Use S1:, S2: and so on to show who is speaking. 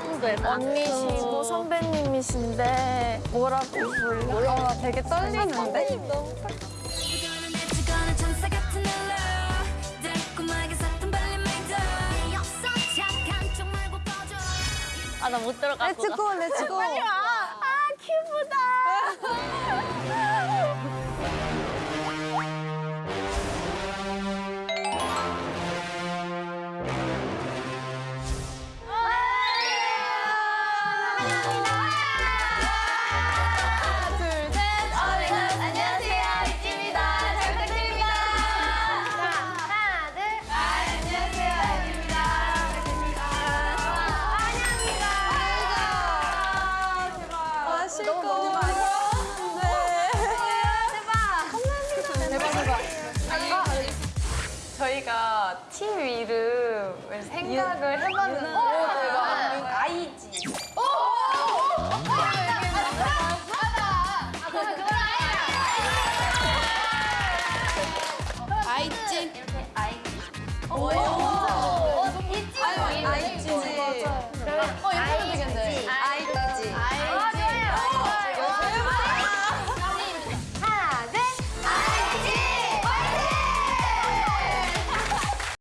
S1: 선배다.
S2: 언니시고 선배님이신데 뭐라고 불러?
S3: 아, 되게 떨리는데?
S1: 아, 나 못 들어갔어.
S3: 렛츠고, 렛츠고.
S4: 저희가 팀 이름을 생각을 해봤는데
S3: 아이지 오!
S4: 아이지 이렇게 아이지